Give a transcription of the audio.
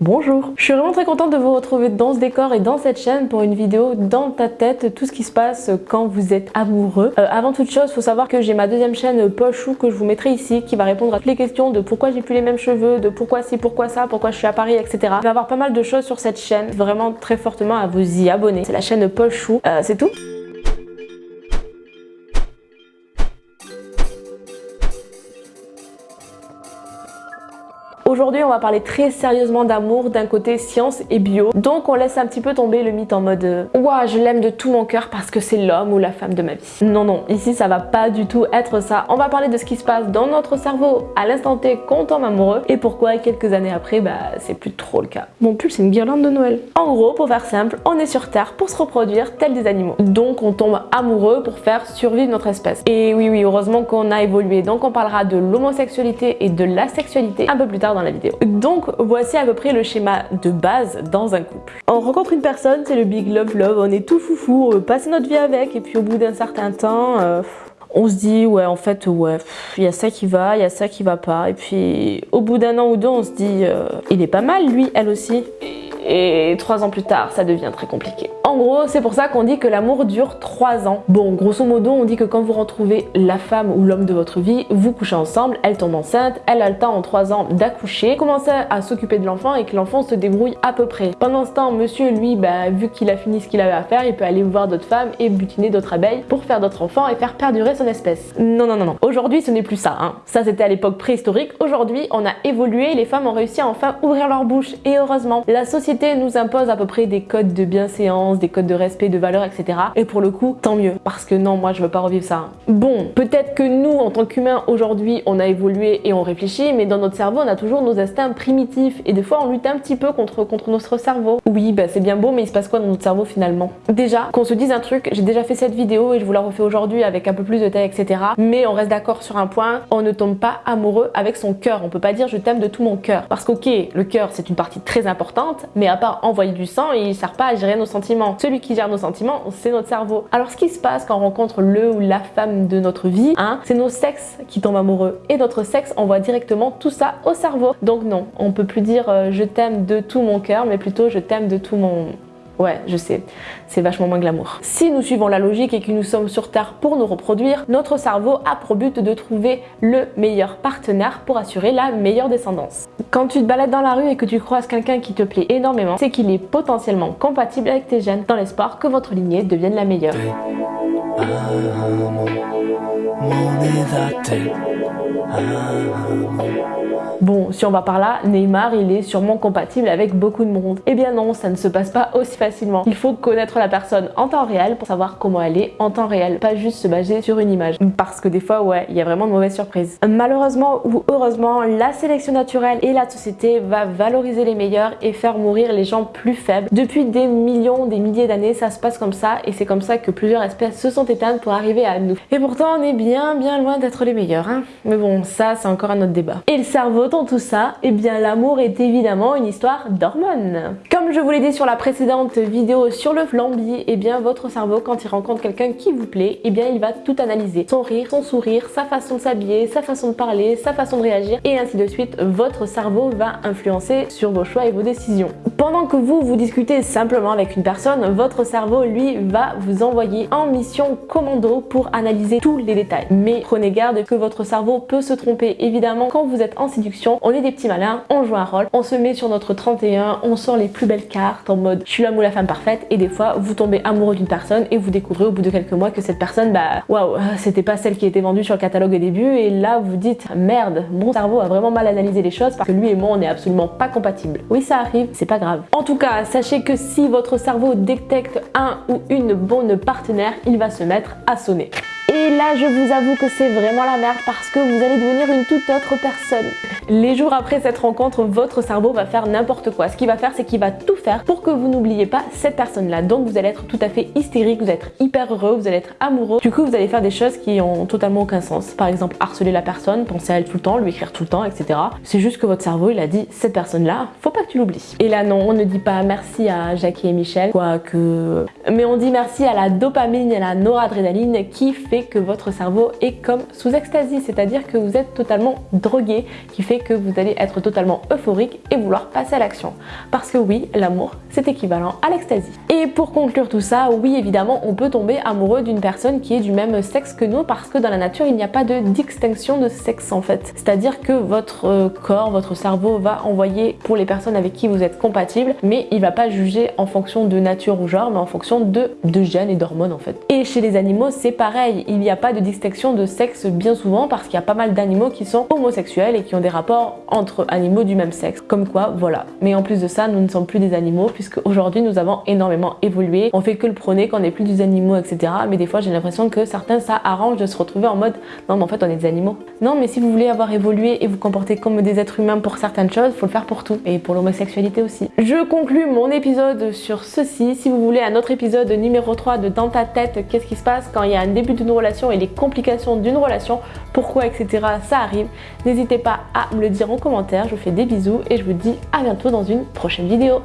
Bonjour Je suis vraiment très contente de vous retrouver dans ce décor et dans cette chaîne pour une vidéo dans ta tête, tout ce qui se passe quand vous êtes amoureux. Euh, avant toute chose, faut savoir que j'ai ma deuxième chaîne Pochou que je vous mettrai ici qui va répondre à toutes les questions de pourquoi j'ai plus les mêmes cheveux, de pourquoi ci, pourquoi ça, pourquoi je suis à Paris, etc. Il va y avoir pas mal de choses sur cette chaîne, vraiment très fortement à vous y abonner. C'est la chaîne Pochou, euh, c'est tout Aujourd'hui, on va parler très sérieusement d'amour d'un côté science et bio. Donc, on laisse un petit peu tomber le mythe en mode euh, Ouah, je l'aime de tout mon cœur parce que c'est l'homme ou la femme de ma vie. Non, non, ici, ça va pas du tout être ça. On va parler de ce qui se passe dans notre cerveau à l'instant T quand on tombe amoureux et pourquoi quelques années après, bah, c'est plus trop le cas. Mon pull, c'est une guirlande de Noël. En gros, pour faire simple, on est sur Terre pour se reproduire tel des animaux. Donc, on tombe amoureux pour faire survivre notre espèce. Et oui, oui, heureusement qu'on a évolué. Donc, on parlera de l'homosexualité et de la sexualité un peu plus tard dans Donc voici à peu près le schéma de base dans un couple. On rencontre une personne, c'est le big love love, on est tout foufou, on veut passer notre vie avec. Et puis au bout d'un certain temps... Euh, on se dit ouais en fait ouais il y a ça qui va, il y a ça qui va pas. Et puis au bout d'un an ou deux on se dit euh, il est pas mal lui, elle aussi trois ans plus tard ça devient très compliqué. En gros, c'est pour ça qu'on dit que l'amour dure 3 ans. Bon, grosso modo, on dit que quand vous retrouvez la femme ou l'homme de votre vie, vous couchez ensemble, elle tombe enceinte, elle a le temps en 3 ans d'accoucher, commencer à s'occuper de l'enfant et que l'enfant se débrouille à peu près. Pendant ce temps, monsieur, lui, bah, vu qu'il a fini ce qu'il avait à faire, il peut aller voir d'autres femmes et butiner d'autres abeilles pour faire d'autres enfants et faire perdurer son espèce. Non, non, non, non. Aujourd'hui, ce n'est plus ça. Hein. Ça, c'était à l'époque préhistorique. Aujourd'hui, on a évolué, les femmes ont réussi à enfin ouvrir leur bouche. Et heureusement, la société nous impose à peu près des codes de bienséance, des codes de respect, de valeur, etc. Et pour le coup, tant mieux. Parce que non, moi, je veux pas revivre ça. Bon, peut-être que nous, en tant qu'humains, aujourd'hui, on a évolué et on réfléchit, mais dans notre cerveau, on a toujours nos instincts primitifs. Et des fois, on lutte un petit peu contre, contre notre cerveau. Oui, bah c'est bien beau, mais il se passe quoi dans notre cerveau finalement? Déjà, qu'on se dise un truc, j'ai déjà fait cette vidéo et je vous la refais aujourd'hui avec un peu plus de taille, etc. Mais on reste d'accord sur un point, on ne tombe pas amoureux avec son cœur. On peut pas dire je t'aime de tout mon cœur. Parce qu'ok, le cœur, c'est une partie très importante, mais à part envoyer du sang, il sert pas à gérer nos sentiments. Celui qui gère nos sentiments, c'est notre cerveau. Alors ce qui se passe quand on rencontre le ou la femme de notre vie, hein, c'est nos sexes qui tombent amoureux. Et notre sexe envoie directement tout ça au cerveau. Donc non, on peut plus dire euh, je t'aime de tout mon cœur, mais plutôt je t'aime de tout mon Ouais, je sais, c'est vachement moins glamour. Si nous suivons la logique et que nous sommes sur Terre pour nous reproduire, notre cerveau a pour but de trouver le meilleur partenaire pour assurer la meilleure descendance. Quand tu te balades dans la rue et que tu croises quelqu'un qui te plaît énormément, c'est qu'il est potentiellement compatible avec tes gènes dans l'espoir que votre lignée devienne la meilleure. Bon, si on va par là, Neymar, il est sûrement compatible avec beaucoup de monde. Eh bien non, ça ne se passe pas aussi facilement. Il faut connaître la personne en temps réel pour savoir comment elle est en temps réel, pas juste se baser sur une image. Parce que des fois, ouais, il y a vraiment de mauvaises surprises. Malheureusement ou heureusement, la sélection naturelle et la société va valoriser les meilleurs et faire mourir les gens plus faibles. Depuis des millions, des milliers d'années, ça se passe comme ça et c'est comme ça que plusieurs espèces se sont éteintes pour arriver à nous. Et pourtant, on est bien, bien loin d'être les meilleurs. Hein Mais bon, ça, c'est encore un autre débat. Et le cerveau tout ça, eh bien l'amour est évidemment une histoire d'hormones. Comme je vous l'ai dit sur la précédente vidéo sur le flambi, eh bien votre cerveau quand il rencontre quelqu'un qui vous plaît, eh bien il va tout analyser. Son rire, son sourire, sa façon de s'habiller, sa façon de parler, sa façon de réagir et ainsi de suite. Votre cerveau va influencer sur vos choix et vos décisions. Pendant que vous, vous discutez simplement avec une personne, votre cerveau, lui, va vous envoyer en mission commando pour analyser tous les détails. Mais prenez garde que votre cerveau peut se tromper. Évidemment, quand vous êtes en séduction, on est des petits malins, on joue un rôle, on se met sur notre 31, on sort les plus belles cartes en mode je suis l'homme ou la femme parfaite et des fois vous tombez amoureux d'une personne et vous découvrez au bout de quelques mois que cette personne bah waouh c'était pas celle qui était vendue sur le catalogue au début et là vous dites merde mon cerveau a vraiment mal analysé les choses parce que lui et moi on est absolument pas compatibles. Oui ça arrive, c'est pas grave. En tout cas sachez que si votre cerveau détecte un ou une bonne partenaire il va se mettre à sonner. Et là, je vous avoue que c'est vraiment la merde parce que vous allez devenir une toute autre personne. Les jours après cette rencontre, votre cerveau va faire n'importe quoi. Ce qu'il va faire, c'est qu'il va tout faire pour que vous n'oubliez pas cette personne-là. Donc vous allez être tout à fait hystérique, vous allez être hyper heureux, vous allez être amoureux. Du coup, vous allez faire des choses qui ont totalement aucun sens. Par exemple, harceler la personne, penser à elle tout le temps, lui écrire tout le temps, etc. C'est juste que votre cerveau, il a dit, cette personne-là, faut pas que tu l'oublies. Et là, non, on ne dit pas merci à Jackie et Michel, quoique... Mais on dit merci à la dopamine et à la noradrénaline qui fait que votre cerveau est comme sous extasie, c'est-à-dire que vous êtes totalement drogué, qui fait que vous allez être totalement euphorique et vouloir passer à l'action. Parce que oui, l'amour, c'est équivalent à l'extasie. Et pour conclure tout ça, oui évidemment, on peut tomber amoureux d'une personne qui est du même sexe que nous parce que dans la nature, il n'y a pas de distinction de sexe en fait. C'est-à-dire que votre euh, corps, votre cerveau va envoyer pour les personnes avec qui vous êtes compatible, mais il va pas juger en fonction de nature ou genre, mais en fonction de, de gènes et d'hormones en fait. Et chez les animaux, c'est pareil, il n'y a pas de distinction de sexe bien souvent parce qu'il y a pas mal d'animaux qui sont homosexuels et qui ont des rapports entre animaux du même sexe. Comme quoi, voilà. Mais en plus de ça, nous ne sommes plus des animaux puisque aujourd'hui nous avons énormément évolué. On fait que le prôner qu'on n'est plus des animaux, etc. Mais des fois, j'ai l'impression que certains, ça arrange de se retrouver en mode non, mais en fait, on est des animaux. Non, mais si vous voulez avoir évolué et vous comporter comme des êtres humains pour certaines choses, faut le faire pour tout et pour l'homosexualité aussi. Je conclue mon épisode sur ceci. Si vous voulez un autre épisode numéro 3 de Dans ta tête, qu'est-ce qui se passe quand il y a un début d'une relation et les complications d'une relation, pourquoi, etc. ça arrive, n'hésitez pas à me le dire en commentaire. Je vous fais des bisous et je vous dis à bientôt dans une prochaine vidéo.